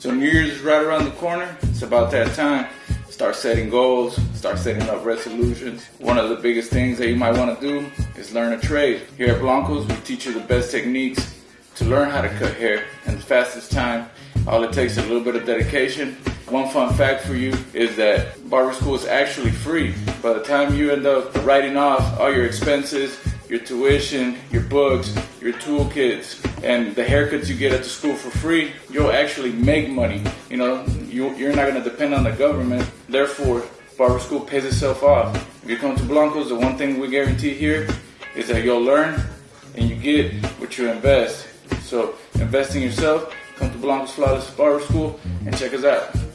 So New Year's is right around the corner. It's about that time. Start setting goals, start setting up resolutions. One of the biggest things that you might want to do is learn a trade. Here at Blancos, we teach you the best techniques to learn how to cut hair in the fastest time. All it takes is a little bit of dedication. One fun fact for you is that barber school is actually free. By the time you end up writing off all your expenses, your tuition, your books, your toolkits, and the haircuts you get at the school for free, you'll actually make money. You know, you, you're not going to depend on the government. Therefore, barber school pays itself off. If you come to Blancos, the one thing we guarantee here is that you'll learn and you get what you invest. So invest in yourself, come to Blancos Flawless Barber School, and check us out.